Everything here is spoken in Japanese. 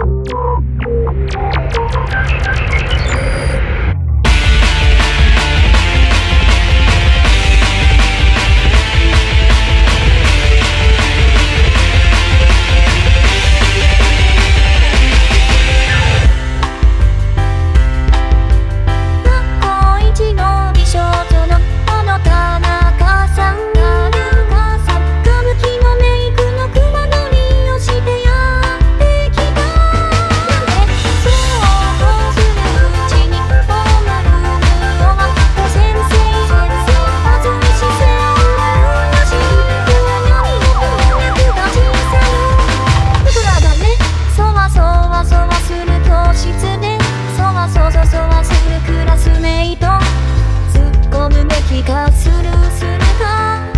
you わせるクラスメイト。突っ込むべきかスルーするか